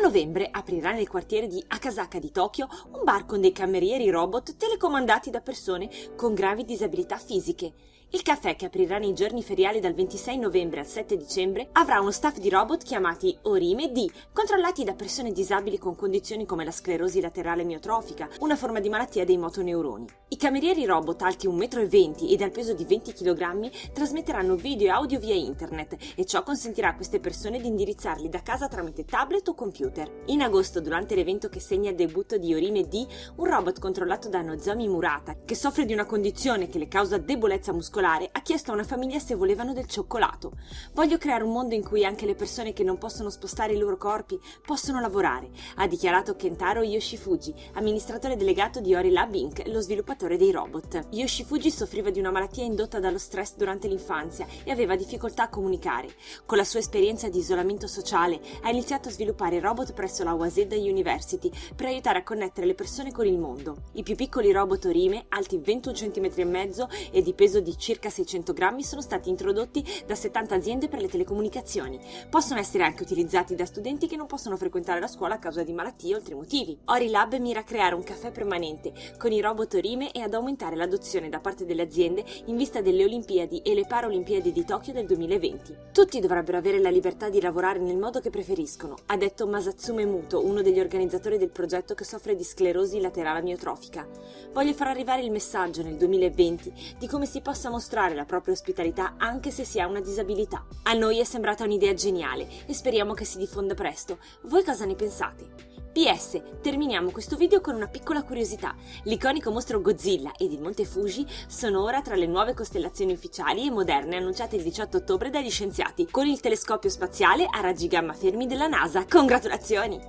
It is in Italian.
novembre aprirà nel quartiere di Akasaka di Tokyo un bar con dei camerieri robot telecomandati da persone con gravi disabilità fisiche. Il caffè che aprirà nei giorni feriali dal 26 novembre al 7 dicembre avrà uno staff di robot chiamati Orime D, controllati da persone disabili con condizioni come la sclerosi laterale miotrofica, una forma di malattia dei motoneuroni. I camerieri robot alti 1,20 m e dal peso di 20 kg trasmetteranno video e audio via internet e ciò consentirà a queste persone di indirizzarli da casa tramite tablet o computer. In agosto, durante l'evento che segna il debutto di Orime D, un robot controllato da Nozomi Murata, che soffre di una condizione che le causa debolezza muscolare, ha chiesto a una famiglia se volevano del cioccolato. Voglio creare un mondo in cui anche le persone che non possono spostare i loro corpi possono lavorare, ha dichiarato Kentaro Yoshifuji, amministratore delegato di Ori Lab Inc., lo sviluppatore dei robot. Yoshifuji soffriva di una malattia indotta dallo stress durante l'infanzia e aveva difficoltà a comunicare. Con la sua esperienza di isolamento sociale ha iniziato a sviluppare robot presso la Waseda University per aiutare a connettere le persone con il mondo. I più piccoli robot Orime, alti 21 cm e mezzo e di peso di circa circa 600 grammi sono stati introdotti da 70 aziende per le telecomunicazioni. Possono essere anche utilizzati da studenti che non possono frequentare la scuola a causa di malattie o altri motivi. Orilab mira a creare un caffè permanente con i robot Orime e ad aumentare l'adozione da parte delle aziende in vista delle Olimpiadi e le Paralimpiadi di Tokyo del 2020. Tutti dovrebbero avere la libertà di lavorare nel modo che preferiscono, ha detto Masatsume Muto, uno degli organizzatori del progetto che soffre di sclerosi laterale amiotrofica. Voglio far arrivare il messaggio nel 2020 di come si possa mostrare la propria ospitalità anche se si ha una disabilità. A noi è sembrata un'idea geniale e speriamo che si diffonda presto. Voi cosa ne pensate? PS, terminiamo questo video con una piccola curiosità. L'iconico mostro Godzilla ed il Monte Fuji sono ora tra le nuove costellazioni ufficiali e moderne annunciate il 18 ottobre dagli scienziati con il telescopio spaziale a raggi gamma fermi della NASA. Congratulazioni!